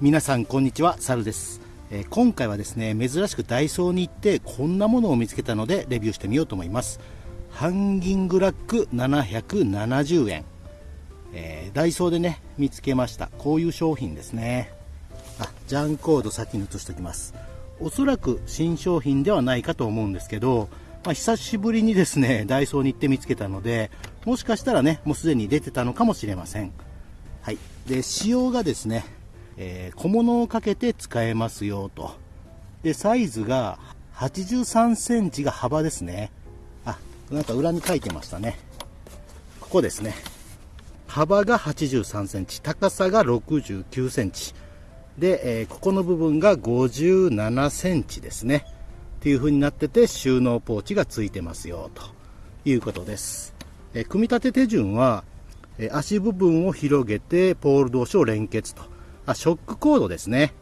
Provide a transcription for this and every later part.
皆さんこんにちはサルです、えー、今回はですね珍しくダイソーに行ってこんなものを見つけたのでレビューしてみようと思います。ハンギングラック770円、えー、ダイソーでね見つけました。こういう商品ですね。あジャンコード先に移しておきます。おそらく新商品ではないかと思うんですけど、まあ、久しぶりにですねダイソーに行って見つけたのでもしかしたらねもうすでに出てたのかもしれません。はい。で仕様がですねえー、小物をかけて使えますよと。で、サイズが83センチが幅ですね。あ、なんか裏に書いてましたね。ここですね。幅が83センチ、高さが69センチ。で、えー、ここの部分が57センチですね。っていう風になってて収納ポーチがついてますよということです。えー、組み立て手順は、えー、足部分を広げてポール同士を連結と。あ、ショックコードですね。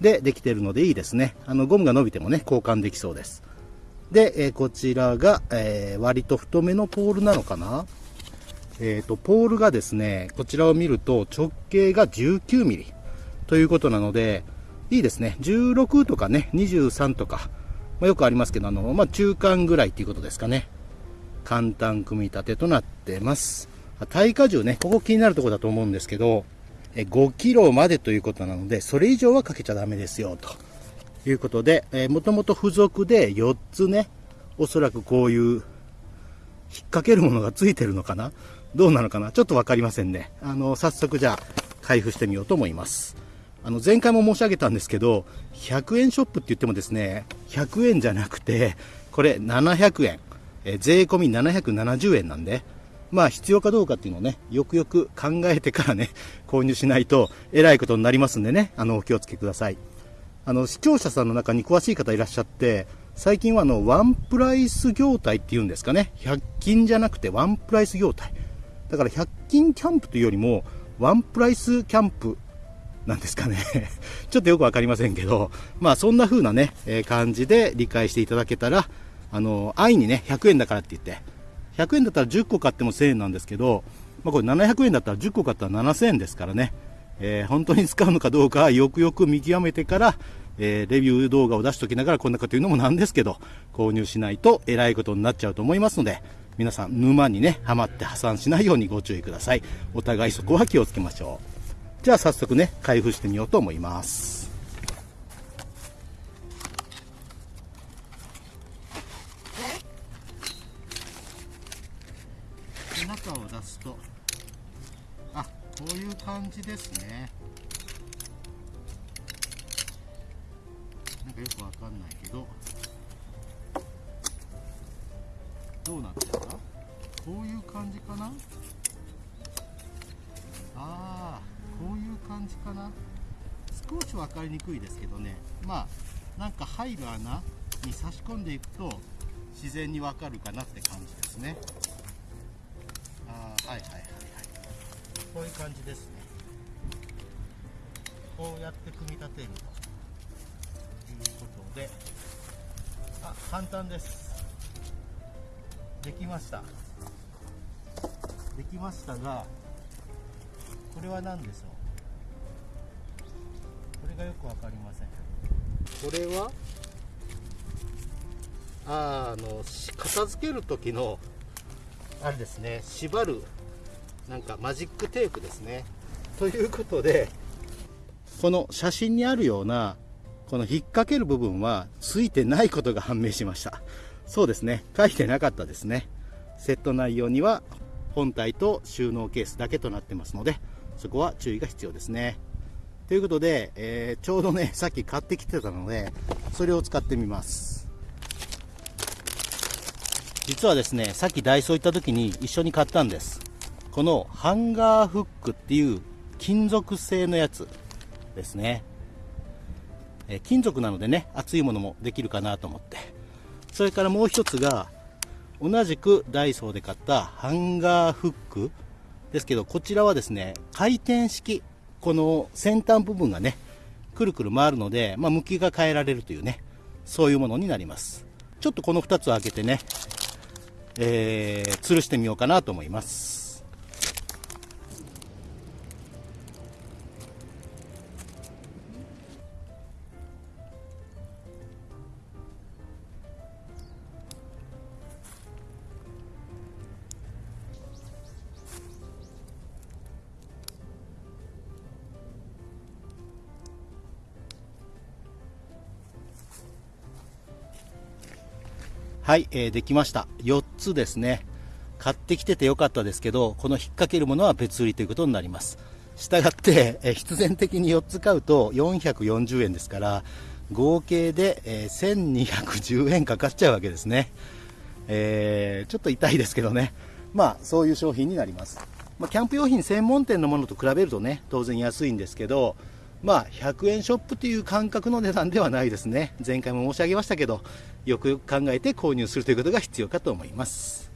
で、できてるのでいいですね。あの、ゴムが伸びてもね、交換できそうです。で、えー、こちらが、えー、割と太めのポールなのかな？えっ、ー、と、ポールがですね、こちらを見ると直径が 19mm ということなので、いいですね。16とかね、23とか、まあ、よくありますけど、あの、まあ、中間ぐらいっていうことですかね。簡単組み立てとなってます。耐荷重ね、ここ気になるとこだと思うんですけど、5キロまでということなので、それ以上はかけちゃダメですよ、ということで、えー、もともと付属で4つね、おそらくこういう、引っ掛けるものがついてるのかな？どうなのかな？ちょっとわかりませんね。あの、早速じゃあ、開封してみようと思います。あの、前回も申し上げたんですけど、100円ショップって言ってもですね、100円じゃなくて、これ700円、え、税込み770円なんで、まあ必要かどうかっていうのをね、よくよく考えてからね、購入しないとえらいことになりますんでね、あの、お気をつけください。あの、視聴者さんの中に詳しい方いらっしゃって、最近はあの、ワンプライス業態っていうんですかね、100均じゃなくてワンプライス業態。だから100均キャンプというよりも、ワンプライスキャンプなんですかね ちょっとよくわかりませんけど、まあそんな風なね、えー、感じで理解していただけたら、あの、安易にね、100円だからって言って、100円だったら10個買っても1000円なんですけど、まあ、これ700円だったら10個買ったら7000円ですからね、えー、本当に使うのかどうかよくよく見極めてから、えー、レビュー動画を出しときながらこんなこと言うのもなんですけど、購入しないとえらいことになっちゃうと思いますので、皆さん沼にね、はまって破産しないようにご注意ください。お互いそこは気をつけましょう。じゃあ早速ね、開封してみようと思います。出すとあこういう感じですね。なんかよくわかんないけど。どうなってるかこういう感じかな？ああこういう感じかな？少し分かりにくいですけどね。まあなんか入る穴に差し込んでいくと自然にわかるかなって感じですね。ういう感じですね。こうやって組み立てるということで。あ簡単です。できました。できましたがこれは何でしょう？これがよく分かりません。これは？ああの片付ける時のあれですね縛るなんかマジックテープですね。ということでこの写真にあるようなこの引っ掛ける部分はついてないことが判明しました。そうですね。書いてなかったですね。セット内容には本体と収納ケースだけとなってますのでそこは注意が必要ですね。ということで、えー、ちょうどねさっき買ってきてたのでそれを使ってみます。実はですねさっきダイソー行った時に一緒に買ったんです。このハンガーフックっていう金属製のやつですね。え金属なのでね、熱いものもできるかなと思って。それからもう一つが、同じくダイソーで買ったハンガーフックですけど、こちらはですね、回転式。この先端部分がね、くるくる回るので、まあ、向きが変えられるというね、そういうものになります。ちょっとこの2つを開けてね、えー、吊るしてみようかなと思います。はい、えー、できました。4つですね。買ってきててよかったですけどこの引っ掛けるものは別売りということになります。したがって、えー、必然的に4つ買うと440円ですから合計で、えー、1210円かかっちゃうわけですね、えー、ちょっと痛いですけどね。まあそういう商品になります、まあ、キャンプ用品専門店のものと比べるとね当然安いんですけどまあ、100円ショップという感覚の値段ではないですね。前回も申し上げましたけど、よくよく考えて購入するということが必要かと思います。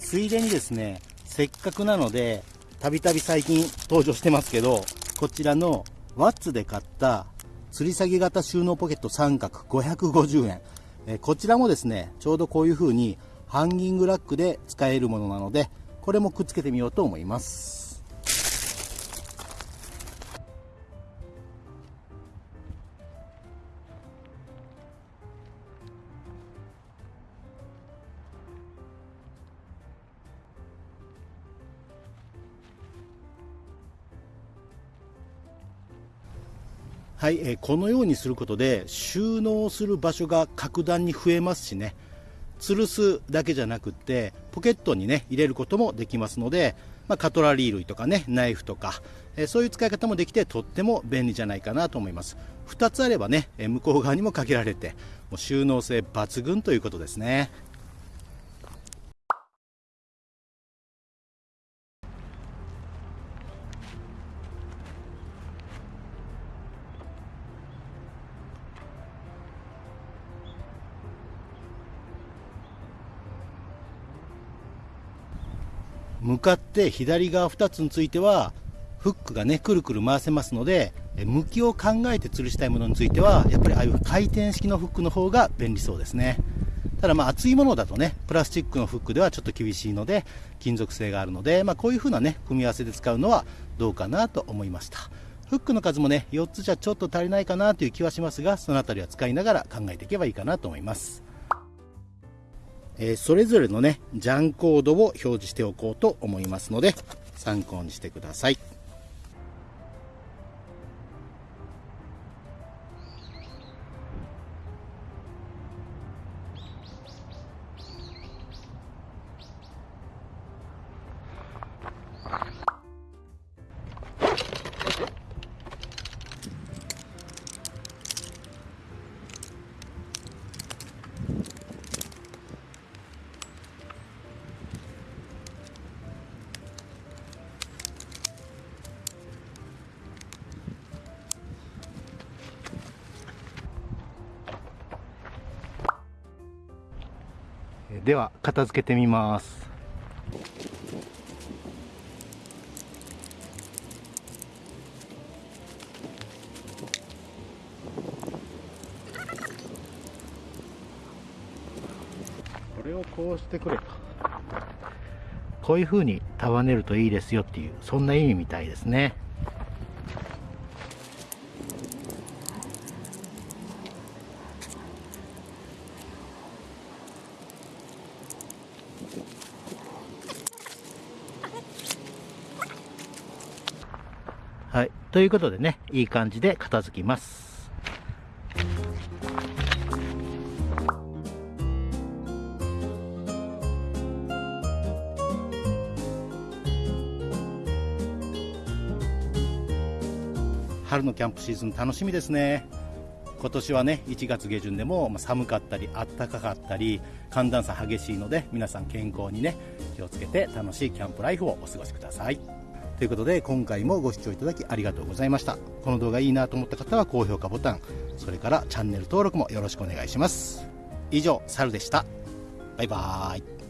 ついでにですね、せっかくなので、たびたび最近登場してますけど、こちらのワッツで買った吊り下げ型収納ポケット三角550円、えこちらもですねちょうどこういう風にハンギングラックで使えるものなのでこれもくっつけてみようと思います。はい、えー、このようにすることで収納する場所が格段に増えますしね。吊るすだけじゃなくってポケットにね入れることもできますので、まあ、カトラリー類とかねナイフとか、えー、そういう使い方もできてとっても便利じゃないかなと思います。2つあればね、えー、向こう側にもかけられてもう収納性抜群ということですね。向かって左側2つについてはフックがねくるくる回せますので向きを考えて吊るしたいものについてはやっぱりああいう回転式のフックの方が便利そうですね。ただまあ厚いものだとねプラスチックのフックではちょっと厳しいので金属製があるので、まあ、こういう風なね組み合わせで使うのはどうかなと思いました。フックの数もね4つじゃちょっと足りないかなという気はしますがその辺りは使いながら考えていけばいいかなと思います。えー、それぞれのね、ジャンコードを表示しておこうと思いますので、参考にしてください。では片付けてみます。これをこうしてくれと。こういう風に束ねるといいですよっていうそんな意味みたいですねはい。ということでね、いい感じで片付きます。春のキャンプシーズン楽しみですね。今年はね、1月下旬でも寒かったり、暖かかったり、寒暖差激しいので、皆さん健康にね、気をつけて楽しいキャンプライフをお過ごしください。ということで今回もご視聴いただきありがとうございました。この動画いいなと思った方は高評価ボタンそれからチャンネル登録もよろしくお願いします。以上サルでした。バイバーイ。